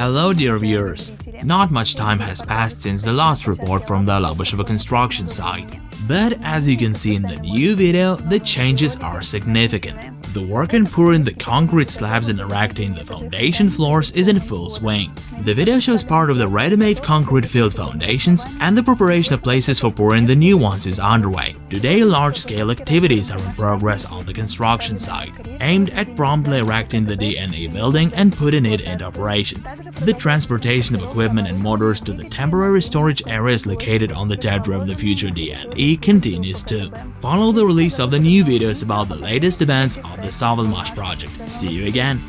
Hello dear viewers, not much time has passed since the last report from the Lobasheva construction site. But as you can see in the new video, the changes are significant. The work in pouring the concrete slabs and erecting the foundation floors is in full swing. The video shows part of the ready-made concrete filled foundations and the preparation of places for pouring the new ones is underway. Today large-scale activities are in progress on the construction site, aimed at promptly erecting the DNE building and putting it into operation. The transportation of equipment and motors to the temporary storage areas located on the Tetra of the future DNE continues too. Follow the release of the new videos about the latest events of the Sovelmash project. See you again!